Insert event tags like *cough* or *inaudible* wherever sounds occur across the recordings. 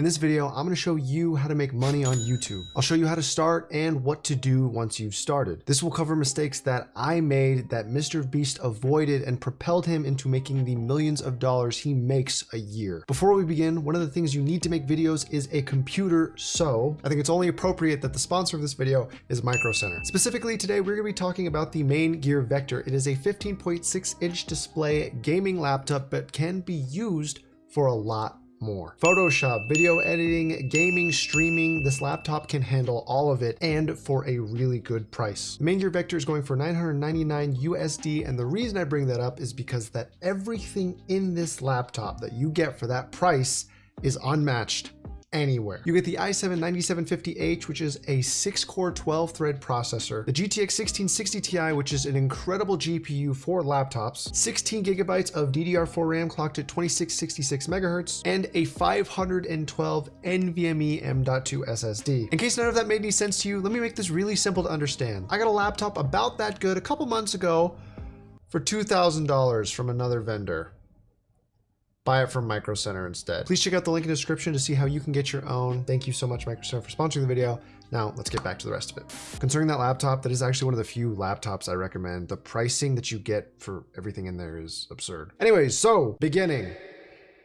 In this video, I'm going to show you how to make money on YouTube. I'll show you how to start and what to do once you've started. This will cover mistakes that I made that Mr. Beast avoided and propelled him into making the millions of dollars he makes a year. Before we begin, one of the things you need to make videos is a computer, so I think it's only appropriate that the sponsor of this video is Micro Center. Specifically today, we're going to be talking about the Maingear Vector. It is a 15.6 inch display gaming laptop but can be used for a lot more. Photoshop, video editing, gaming, streaming, this laptop can handle all of it and for a really good price. The Maingear Vector is going for 999 USD and the reason I bring that up is because that everything in this laptop that you get for that price is unmatched anywhere. You get the i7-9750H, which is a 6-core 12-thread processor, the GTX 1660 Ti, which is an incredible GPU for laptops, 16 gigabytes of DDR4 RAM clocked at 2666 megahertz, and a 512 NVMe M.2 SSD. In case none of that made any sense to you, let me make this really simple to understand. I got a laptop about that good a couple months ago for $2,000 from another vendor buy it from Micro Center instead. Please check out the link in the description to see how you can get your own. Thank you so much, Micro Center, for sponsoring the video. Now let's get back to the rest of it. Concerning that laptop, that is actually one of the few laptops I recommend. The pricing that you get for everything in there is absurd. Anyways, so beginning.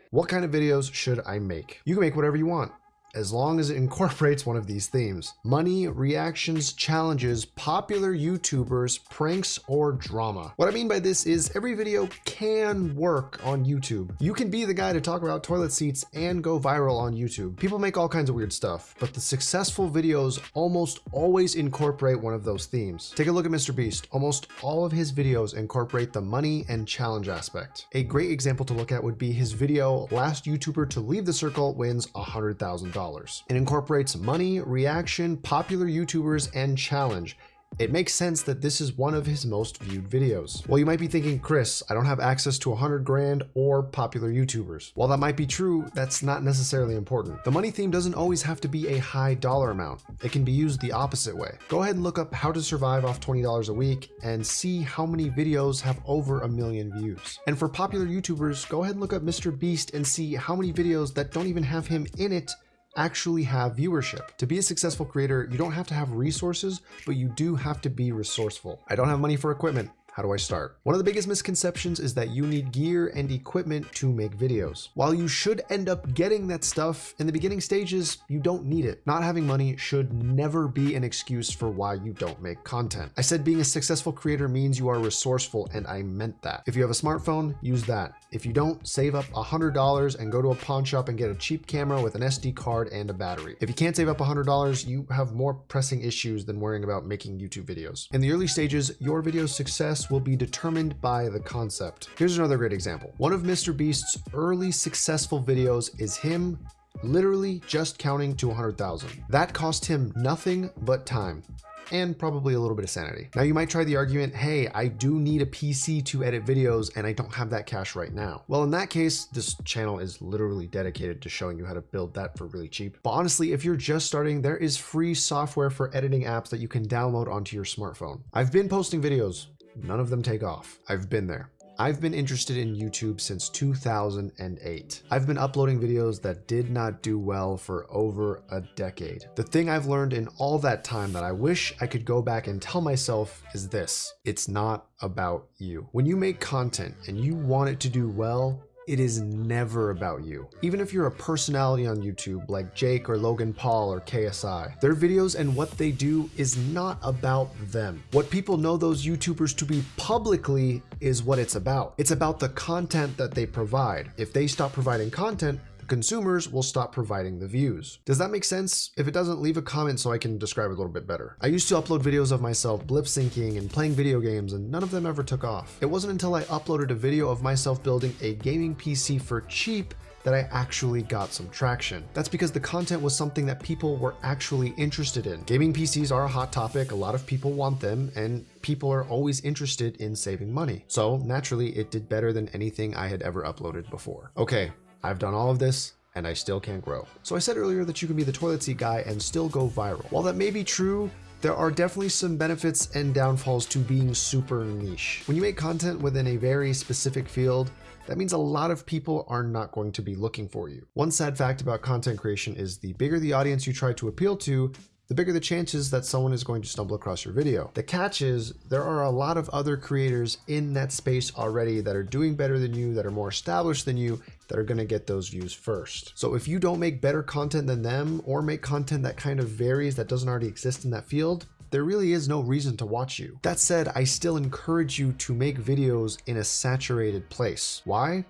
What kind of videos should I make? You can make whatever you want as long as it *laughs* incorporates one of these themes. Money, reactions, challenges, popular YouTubers, pranks, or drama. What I mean by this is every video can work on YouTube. You can be the guy to talk about toilet seats and go viral on YouTube. People make all kinds of weird stuff, but the successful videos almost always incorporate one of those themes. Take a look at Mr. Beast. Almost all of his videos incorporate the money and challenge aspect. A great example to look at would be his video, Last YouTuber to Leave the Circle Wins $100,000. It incorporates money, reaction, popular YouTubers, and challenge. It makes sense that this is one of his most viewed videos. Well, you might be thinking, Chris, I don't have access to 100 grand or popular YouTubers. While that might be true, that's not necessarily important. The money theme doesn't always have to be a high dollar amount. It can be used the opposite way. Go ahead and look up how to survive off $20 a week and see how many videos have over a million views. And for popular YouTubers, go ahead and look up Mr. Beast and see how many videos that don't even have him in it actually have viewership. To be a successful creator, you don't have to have resources, but you do have to be resourceful. I don't have money for equipment. How do I start? One of the biggest misconceptions is that you need gear and equipment to make videos. While you should end up getting that stuff, in the beginning stages, you don't need it. Not having money should never be an excuse for why you don't make content. I said being a successful creator means you are resourceful, and I meant that. If you have a smartphone, use that. If you don't, save up $100 and go to a pawn shop and get a cheap camera with an SD card and a battery. If you can't save up $100, you have more pressing issues than worrying about making YouTube videos. In the early stages, your video's success will be determined by the concept. Here's another great example. One of Mr. Beast's early successful videos is him literally just counting to 100,000. That cost him nothing but time and probably a little bit of sanity. Now you might try the argument, hey, I do need a PC to edit videos and I don't have that cash right now. Well, in that case, this channel is literally dedicated to showing you how to build that for really cheap. But honestly, if you're just starting, there is free software for editing apps that you can download onto your smartphone. I've been posting videos, none of them take off. I've been there. I've been interested in YouTube since 2008. I've been uploading videos that did not do well for over a decade. The thing I've learned in all that time that I wish I could go back and tell myself is this. It's not about you. When you make content and you want it to do well, it is never about you. Even if you're a personality on YouTube like Jake or Logan Paul or KSI, their videos and what they do is not about them. What people know those YouTubers to be publicly is what it's about. It's about the content that they provide. If they stop providing content, consumers will stop providing the views. Does that make sense? If it doesn't, leave a comment so I can describe it a little bit better. I used to upload videos of myself blip syncing and playing video games and none of them ever took off. It wasn't until I uploaded a video of myself building a gaming PC for cheap that I actually got some traction. That's because the content was something that people were actually interested in. Gaming PCs are a hot topic, a lot of people want them, and people are always interested in saving money. So naturally, it did better than anything I had ever uploaded before. Okay, I've done all of this and I still can't grow. So I said earlier that you can be the toilet seat guy and still go viral. While that may be true, there are definitely some benefits and downfalls to being super niche. When you make content within a very specific field, that means a lot of people are not going to be looking for you. One sad fact about content creation is the bigger the audience you try to appeal to, the bigger the chances that someone is going to stumble across your video. The catch is there are a lot of other creators in that space already that are doing better than you, that are more established than you, that are going to get those views first. So if you don't make better content than them or make content that kind of varies that doesn't already exist in that field, there really is no reason to watch you. That said, I still encourage you to make videos in a saturated place. Why?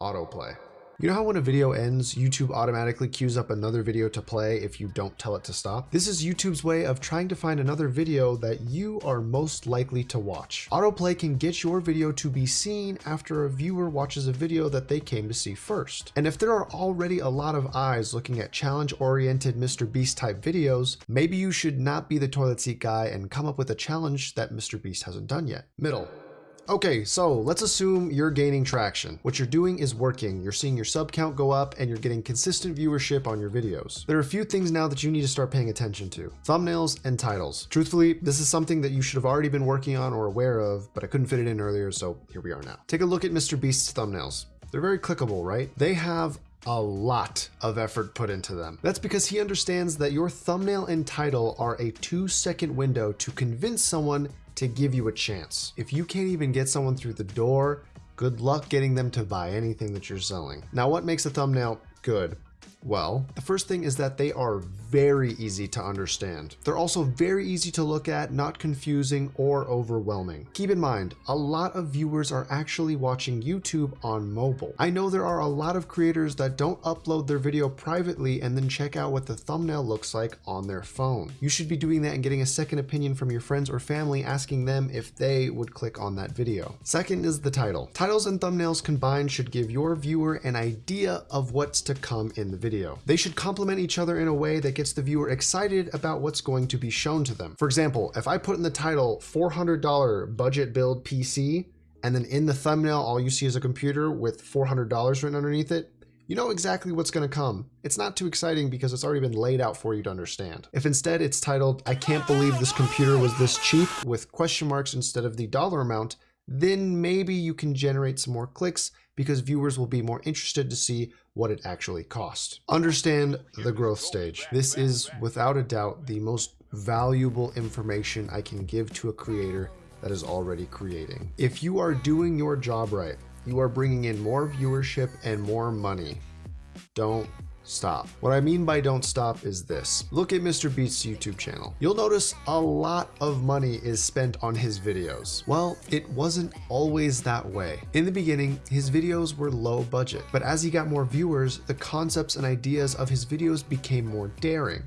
Autoplay. You know how when a video ends, YouTube automatically queues up another video to play if you don't tell it to stop? This is YouTube's way of trying to find another video that you are most likely to watch. Autoplay can get your video to be seen after a viewer watches a video that they came to see first. And if there are already a lot of eyes looking at challenge-oriented Mr. Beast type videos, maybe you should not be the toilet seat guy and come up with a challenge that Mr. Beast hasn't done yet. Middle. Okay, so let's assume you're gaining traction. What you're doing is working. You're seeing your sub count go up and you're getting consistent viewership on your videos. There are a few things now that you need to start paying attention to. Thumbnails and titles. Truthfully, this is something that you should have already been working on or aware of, but I couldn't fit it in earlier, so here we are now. Take a look at Mr. Beast's thumbnails. They're very clickable, right? They have a lot of effort put into them. That's because he understands that your thumbnail and title are a two second window to convince someone to give you a chance. If you can't even get someone through the door, good luck getting them to buy anything that you're selling. Now, what makes a thumbnail good? Well, the first thing is that they are very easy to understand. They're also very easy to look at, not confusing or overwhelming. Keep in mind, a lot of viewers are actually watching YouTube on mobile. I know there are a lot of creators that don't upload their video privately and then check out what the thumbnail looks like on their phone. You should be doing that and getting a second opinion from your friends or family asking them if they would click on that video. Second is the title. Titles and thumbnails combined should give your viewer an idea of what's to come in the video video. They should complement each other in a way that gets the viewer excited about what's going to be shown to them. For example, if I put in the title $400 budget build PC, and then in the thumbnail, all you see is a computer with $400 written underneath it, you know exactly what's going to come. It's not too exciting because it's already been laid out for you to understand. If instead it's titled, I can't believe this computer was this cheap with question marks instead of the dollar amount, then maybe you can generate some more clicks because viewers will be more interested to see what it actually cost. Understand the growth stage. This is without a doubt the most valuable information I can give to a creator that is already creating. If you are doing your job right, you are bringing in more viewership and more money. Don't stop. What I mean by don't stop is this. Look at Mr. Beast's YouTube channel. You'll notice a lot of money is spent on his videos. Well, it wasn't always that way. In the beginning, his videos were low budget, but as he got more viewers, the concepts and ideas of his videos became more daring.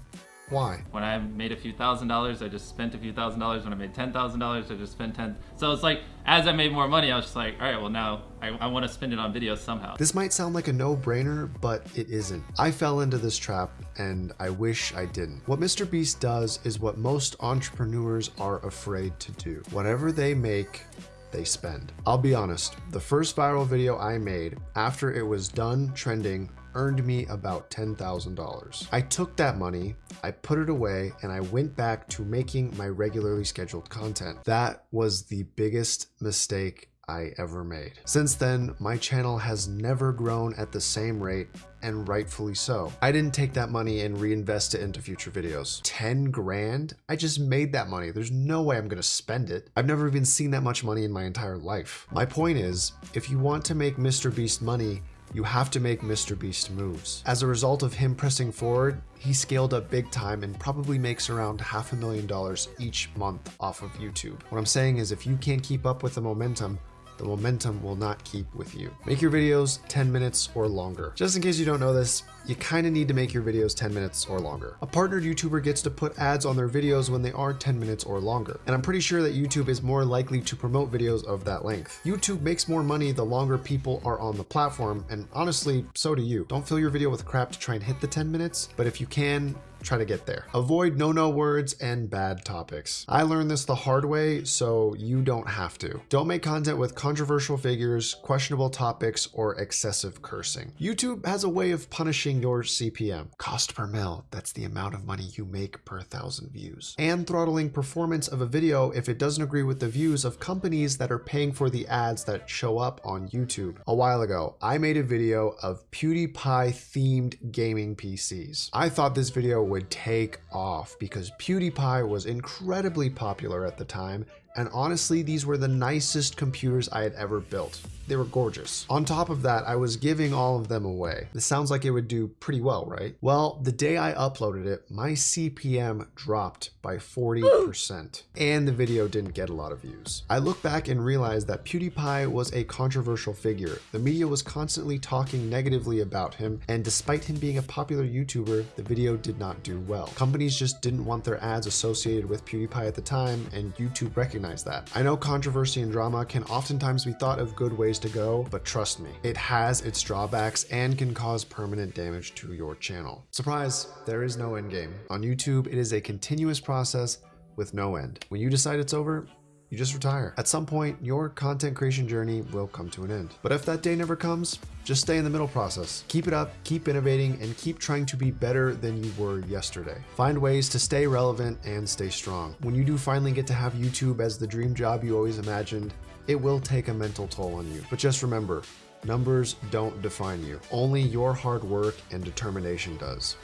Why? When I made a few thousand dollars, I just spent a few thousand dollars. When I made ten thousand dollars, I just spent ten. So it's like as I made more money, I was just like, all right, well now I, I want to spend it on videos somehow. This might sound like a no-brainer, but it isn't. I fell into this trap, and I wish I didn't. What Mr. Beast does is what most entrepreneurs are afraid to do. Whatever they make, they spend. I'll be honest, the first viral video I made after it was done trending earned me about $10,000. I took that money, I put it away, and I went back to making my regularly scheduled content. That was the biggest mistake I ever made. Since then, my channel has never grown at the same rate and rightfully so. I didn't take that money and reinvest it into future videos. 10 grand? I just made that money. There's no way I'm gonna spend it. I've never even seen that much money in my entire life. My point is, if you want to make Mr. Beast money, you have to make Mr. Beast moves. As a result of him pressing forward, he scaled up big time and probably makes around half a million dollars each month off of YouTube. What I'm saying is if you can't keep up with the momentum, the momentum will not keep with you. Make your videos 10 minutes or longer. Just in case you don't know this, you kind of need to make your videos 10 minutes or longer. A partnered YouTuber gets to put ads on their videos when they are 10 minutes or longer. And I'm pretty sure that YouTube is more likely to promote videos of that length. YouTube makes more money the longer people are on the platform, and honestly, so do you. Don't fill your video with crap to try and hit the 10 minutes, but if you can, try to get there. Avoid no-no words and bad topics. I learned this the hard way, so you don't have to. Don't make content with controversial figures, questionable topics, or excessive cursing. YouTube has a way of punishing your CPM. Cost per mil, that's the amount of money you make per thousand views. And throttling performance of a video if it doesn't agree with the views of companies that are paying for the ads that show up on YouTube. A while ago, I made a video of PewDiePie themed gaming PCs. I thought this video would take off because PewDiePie was incredibly popular at the time and honestly, these were the nicest computers I had ever built. They were gorgeous. On top of that, I was giving all of them away. This sounds like it would do pretty well, right? Well, the day I uploaded it, my CPM dropped by 40%, *gasps* and the video didn't get a lot of views. I look back and realize that PewDiePie was a controversial figure. The media was constantly talking negatively about him, and despite him being a popular YouTuber, the video did not do well. Companies just didn't want their ads associated with PewDiePie at the time, and YouTube recognized that. I know controversy and drama can oftentimes be thought of good ways to go, but trust me, it has its drawbacks and can cause permanent damage to your channel. Surprise, there is no end game. On YouTube, it is a continuous process with no end. When you decide it's over, you just retire. At some point, your content creation journey will come to an end. But if that day never comes, just stay in the middle process. Keep it up, keep innovating, and keep trying to be better than you were yesterday. Find ways to stay relevant and stay strong. When you do finally get to have YouTube as the dream job you always imagined, it will take a mental toll on you. But just remember, numbers don't define you. Only your hard work and determination does.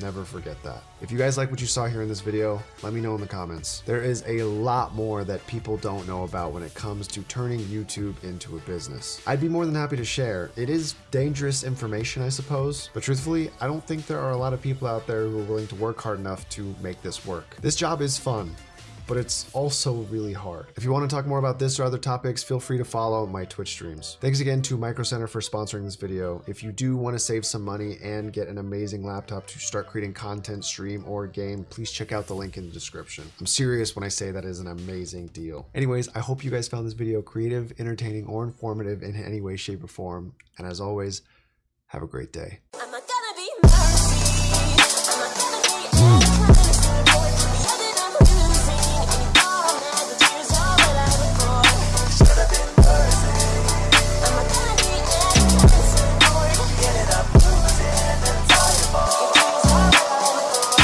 Never forget that. If you guys like what you saw here in this video, let me know in the comments. There is a lot more that people don't know about when it comes to turning YouTube into a business. I'd be more than happy to share. It is dangerous information, I suppose, but truthfully, I don't think there are a lot of people out there who are willing to work hard enough to make this work. This job is fun but it's also really hard. If you want to talk more about this or other topics, feel free to follow my Twitch streams. Thanks again to Micro Center for sponsoring this video. If you do want to save some money and get an amazing laptop to start creating content, stream, or game, please check out the link in the description. I'm serious when I say that is an amazing deal. Anyways, I hope you guys found this video creative, entertaining, or informative in any way, shape, or form. And as always, have a great day.